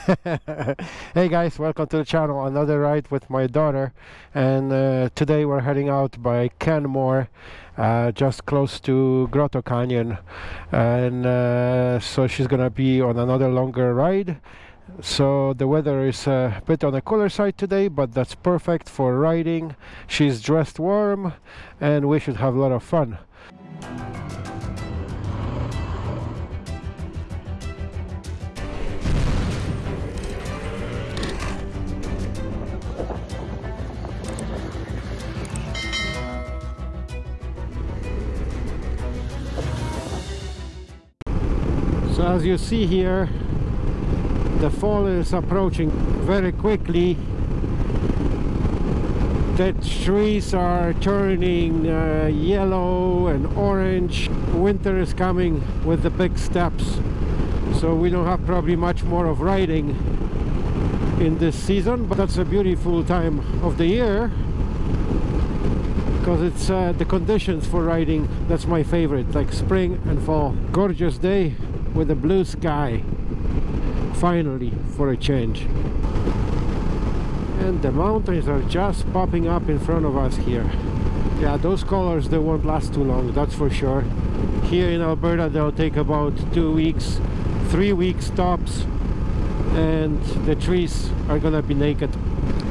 hey guys welcome to the channel. Another ride with my daughter. And uh, today we're heading out by Canmore uh, just close to Grotto Canyon. And uh, so she's gonna be on another longer ride. So the weather is a bit on the cooler side today but that's perfect for riding. She's dressed warm and we should have a lot of fun as you see here, the fall is approaching very quickly. The trees are turning uh, yellow and orange. Winter is coming with the big steps. So we don't have probably much more of riding in this season, but that's a beautiful time of the year because it's uh, the conditions for riding that's my favorite like spring and fall gorgeous day with a blue sky finally for a change. And the mountains are just popping up in front of us here. Yeah those colors they won't last too long that's for sure. Here in Alberta they'll take about two weeks three weeks tops and the trees are gonna be naked.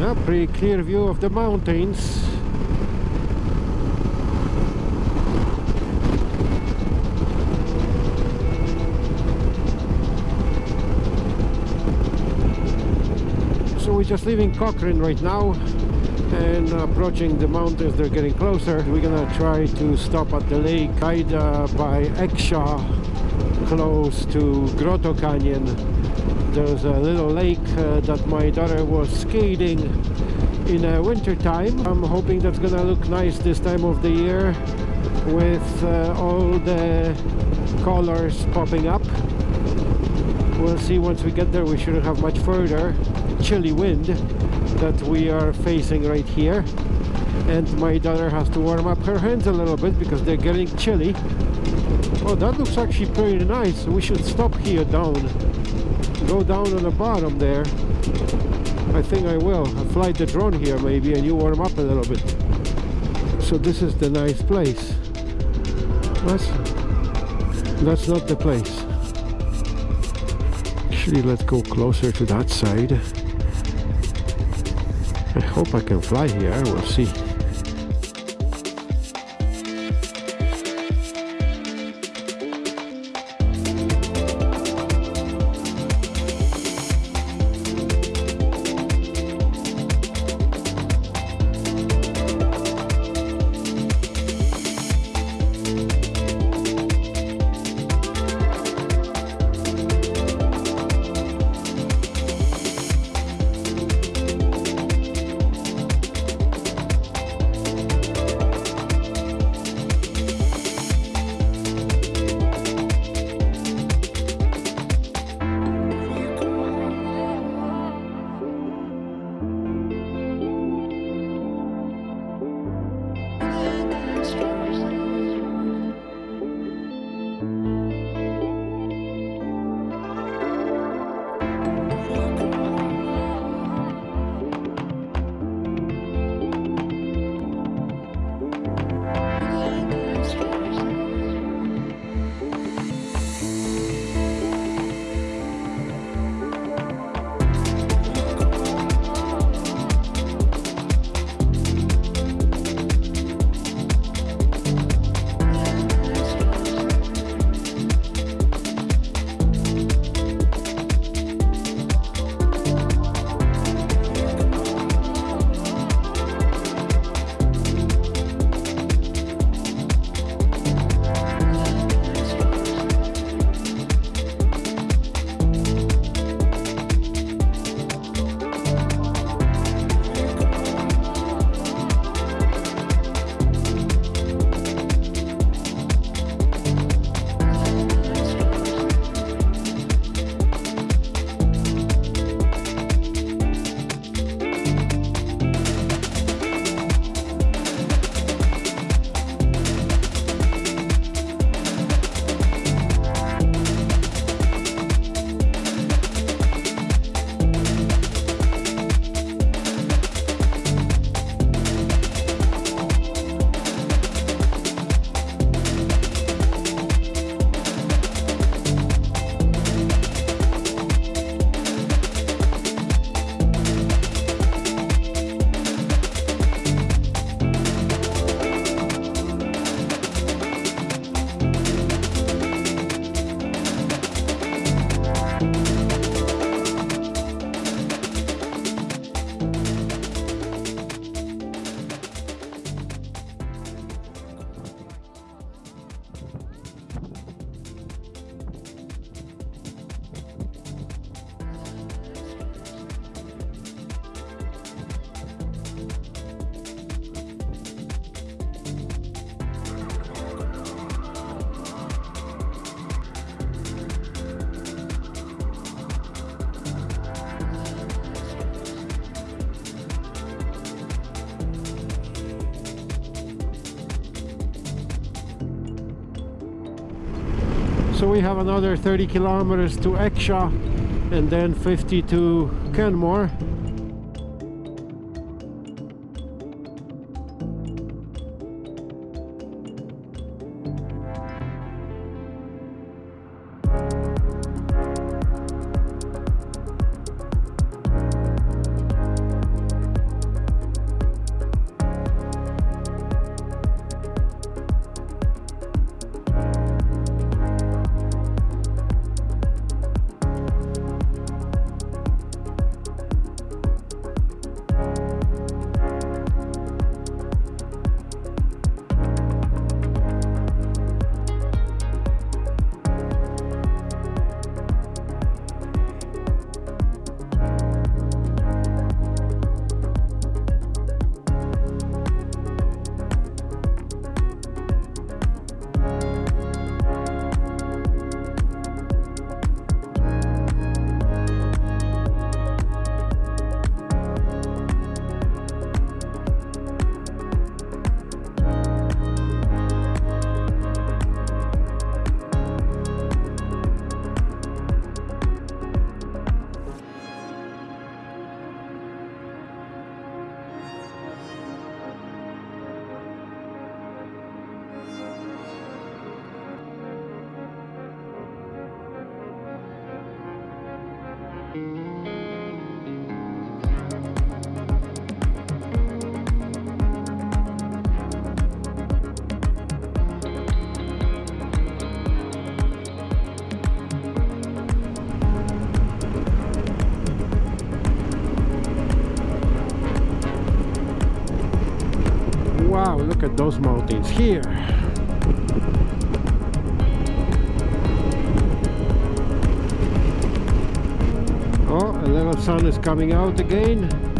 A pretty clear view of the mountains we're just leaving Cochrane right now and approaching the mountains. They're getting closer. We're gonna try to stop at the lake Ida by Exshaw close to Grotto Canyon. There's a little lake uh, that my daughter was skating in uh, winter time. I'm hoping that's gonna look nice this time of the year with uh, all the colors popping up we'll see once we get there. We shouldn't have much further chilly wind that we are facing right here. And my daughter has to warm up her hands a little bit because they're getting chilly. Oh that looks actually pretty nice. We should stop here down. Go down on the bottom there. I think I will. I'll fly the drone here maybe and you warm up a little bit. So this is the nice place. That's that's not the place actually let's go closer to that side. I hope I can fly here. We'll see So we have another 30 kilometers to Exshaw and then 50 to Canmore. Those mountains here. Oh, a little sun is coming out again.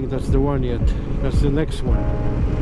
Think that's the one yet. That's the next one.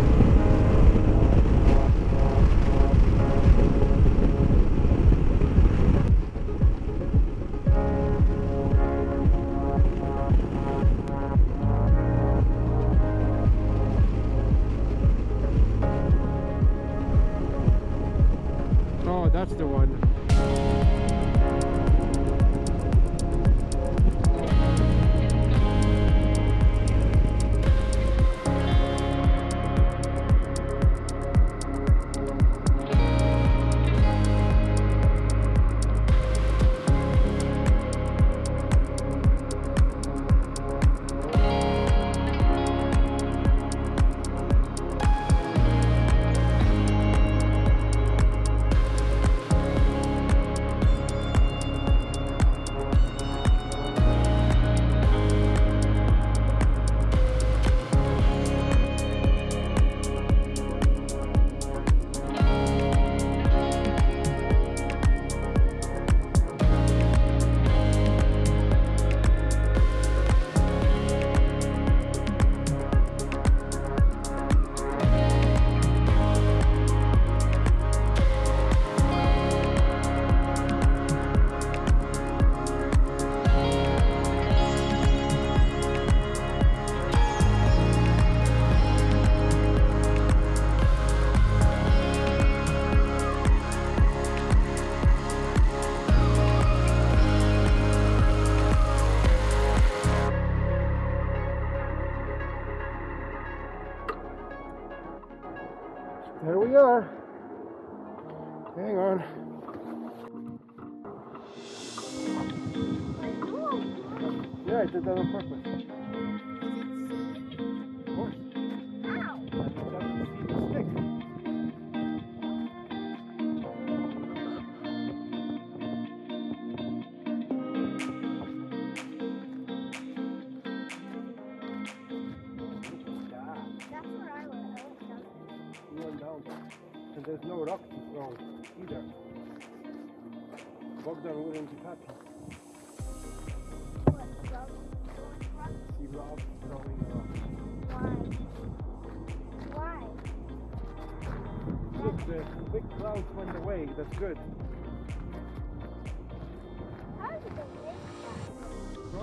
Yeah, I did that on purpose.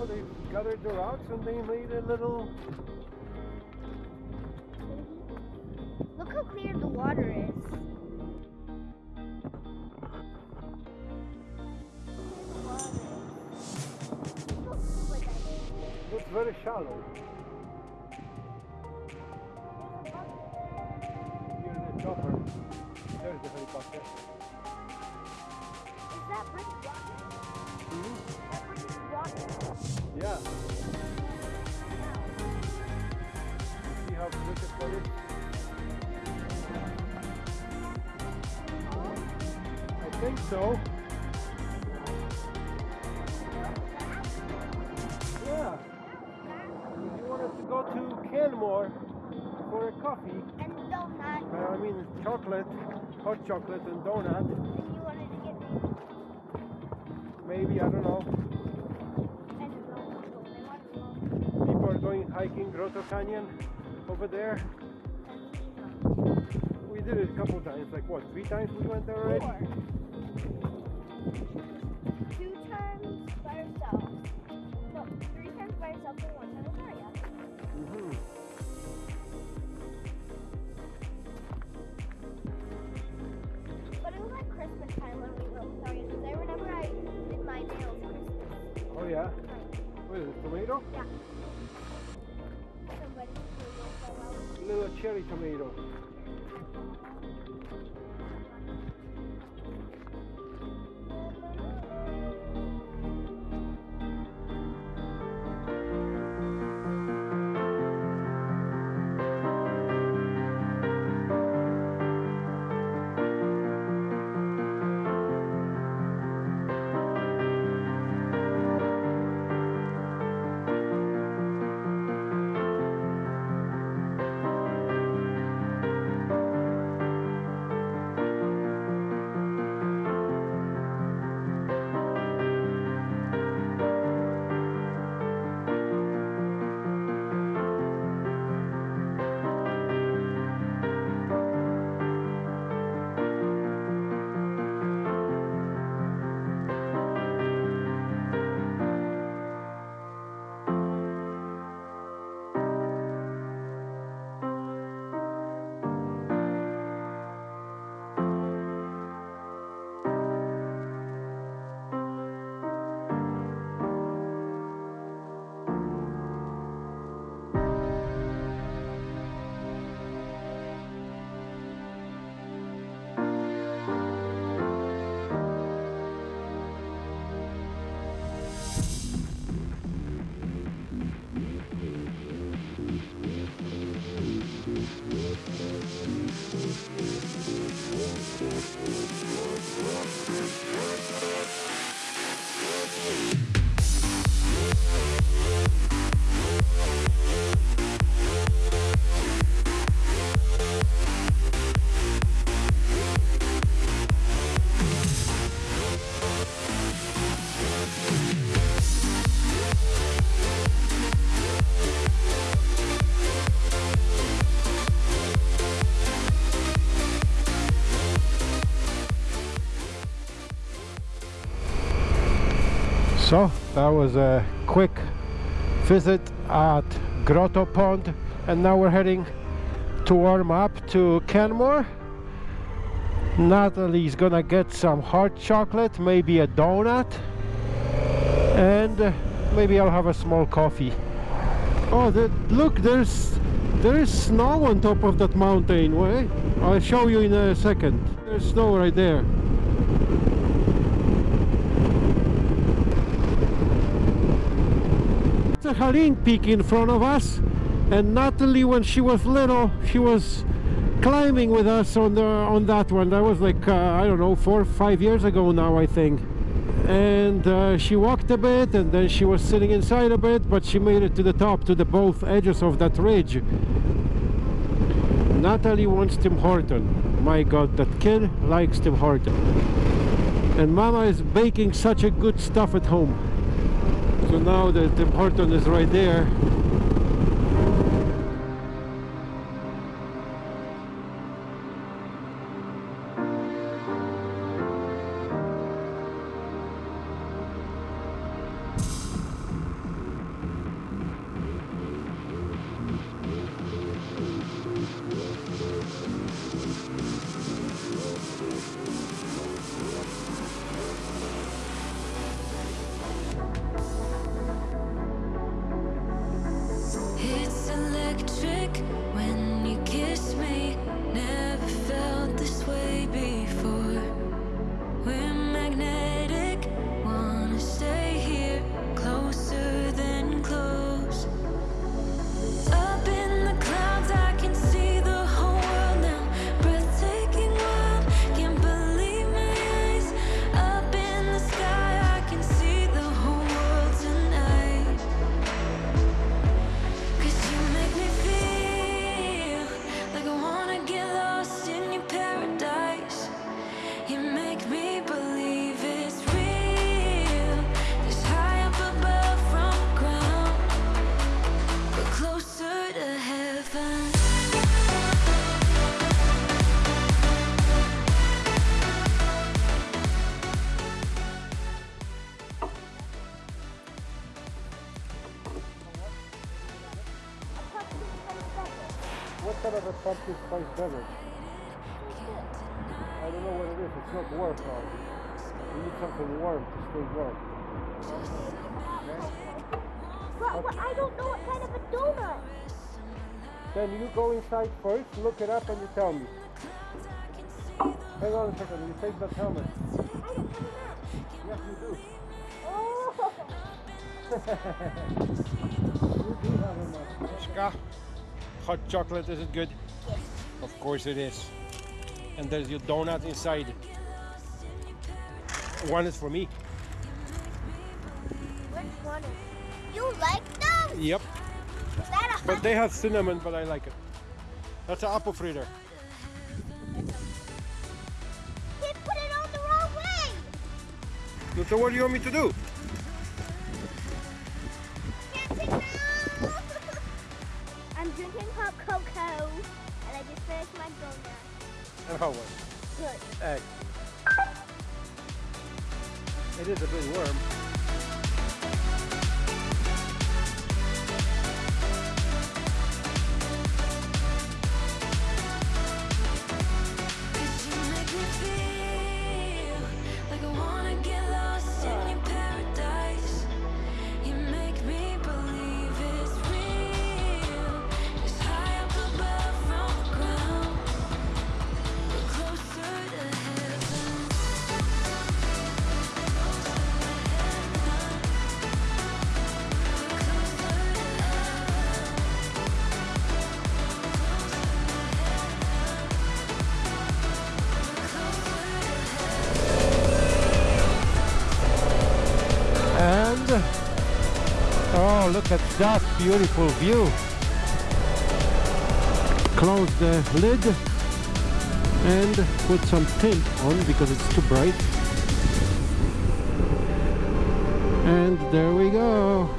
They gathered the rocks and they made a little. Look how clear the water is. It's very shallow. Canmore for a coffee, And donut. uh, I mean chocolate, hot chocolate and donut, And you wanted to get me maybe, I don't know. and a donut. They wanted to go. People are going hiking Grotto Canyon over there. We did it a couple times, like what, three times we went there already? Four. Two times by ourselves. No, three times by ourselves and one time with Maria. Oh yeah? What is it, tomato? Yeah. Somebody. Little cherry tomato. So that was a quick visit at Grotto Pond and now we're heading to warm up to Canmore. Natalie's gonna get some hot chocolate, maybe a donut and maybe I'll have a small coffee. Oh, the, look, there's there's snow on top of that mountain. I'll show you in a second. There's snow right there. The Ha Ling peak in front of us and Natalie when she was little she was climbing with us on the on that one. That was like uh, I don't know four or five years ago now I think. And uh, she walked a bit and then she was sitting inside a bit but she made it to the top to the both edges of that ridge. Natalie wants Tim Horton. My god that kid likes Tim Horton. And mama is baking such a good stuff at home so now the Tim Horton is right there electric Then you go inside first, look it up and you tell me. Hang on a second, you take that helmet. Yes you do. Oh. You do have a. Ska, hot chocolate, is it good? Of course it is. And there's your donut inside. One is for me. But they have cinnamon, but I like it. That's an apple fritter. He put it on the wrong way. So what do you want me to do? Can't take now. I'm drinking hot cocoa, and I just finished my donut. And how was it? Good. Egg. It is a bit warm. Oh, look at that beautiful view. Close the lid and put some tint on because it's too bright. And there we go.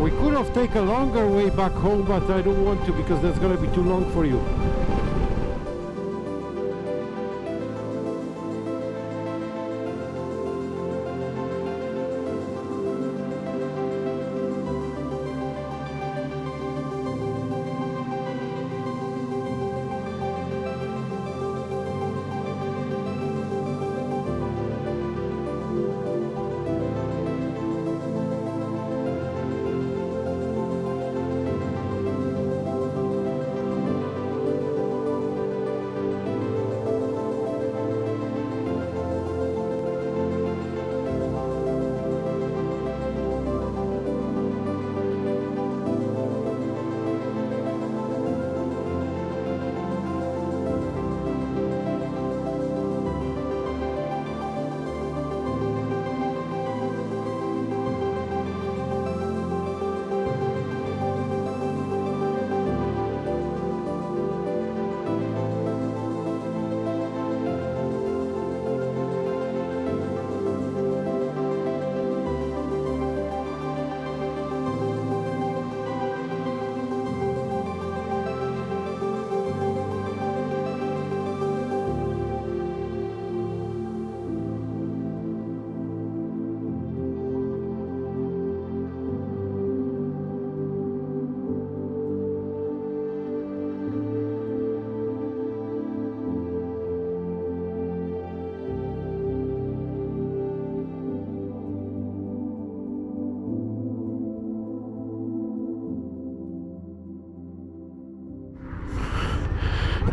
We could have taken a longer way back home, but I don't want to because that's gonna be too long for you.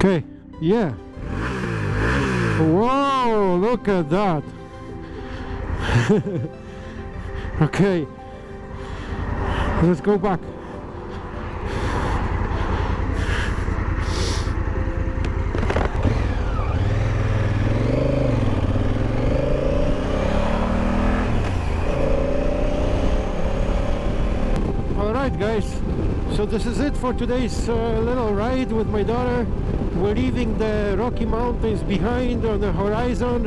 Okay, yeah. Whoa, look at that. okay, let's go back. Alright guys, this is it for today's uh, little ride with my daughter. We're leaving the Rocky Mountains behind on the horizon.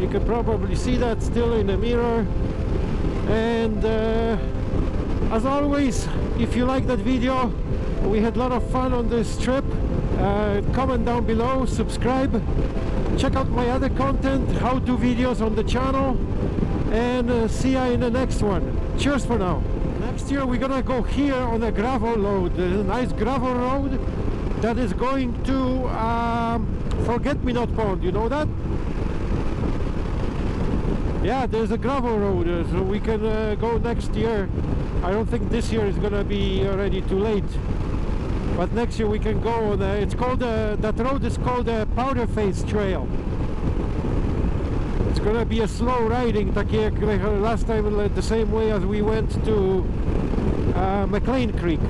You can probably see that still in the mirror. And uh, as always, if you like that video, we had a lot of fun on this trip. Uh, comment down below, subscribe, check out my other content, how-to videos on the channel, and uh, see you in the next one. Cheers for now. Next year we're gonna go here on a gravel road. There's a nice gravel road that is going to um, Forget-Me-Not Pond. You know that? Yeah, there's a gravel road, uh, so we can uh, go next year. I don't think this year is gonna be already too late. But next year we can go on. Uh, it's called uh, that road is called the Powder Face Trail. It's gonna be a slow riding, last time, the same way as we went to Uh, McLean Creek.